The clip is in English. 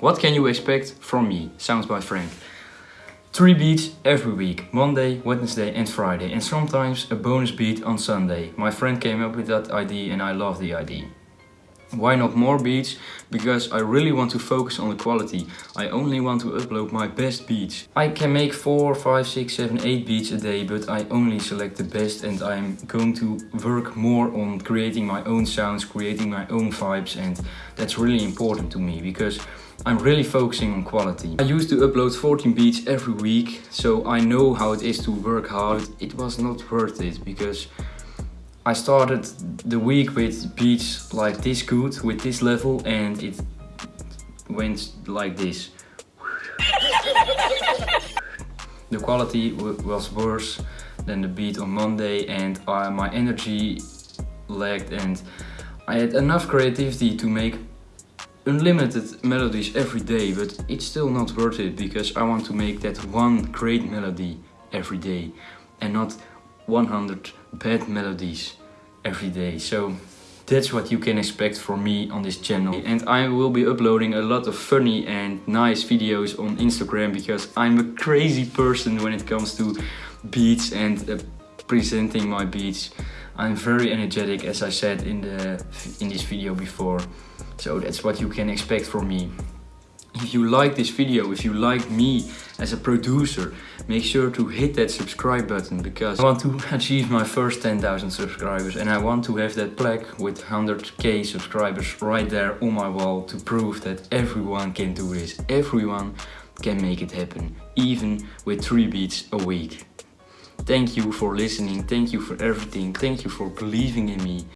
What can you expect from me? Sounds by Frank. Three beats every week, Monday, Wednesday and Friday and sometimes a bonus beat on Sunday. My friend came up with that idea and I love the idea. Why not more beats? Because I really want to focus on the quality. I only want to upload my best beats. I can make 4, 5, 6, 7, 8 beats a day, but I only select the best and I'm going to work more on creating my own sounds, creating my own vibes and that's really important to me because I'm really focusing on quality. I used to upload 14 beats every week, so I know how it is to work hard. It was not worth it because I started the week with beats like this good, with this level and it went like this. the quality was worse than the beat on Monday and my energy lagged and I had enough creativity to make unlimited melodies every day but it's still not worth it because I want to make that one great melody every day and not 100 bad melodies every day. So that's what you can expect from me on this channel. And I will be uploading a lot of funny and nice videos on Instagram because I'm a crazy person when it comes to beats and uh, presenting my beats. I'm very energetic as I said in the in this video before. So that's what you can expect from me. If you like this video, if you like me as a producer, make sure to hit that subscribe button because I want to achieve my first 10,000 subscribers and I want to have that plaque with 100k subscribers right there on my wall to prove that everyone can do this. Everyone can make it happen, even with 3 beats a week. Thank you for listening, thank you for everything, thank you for believing in me.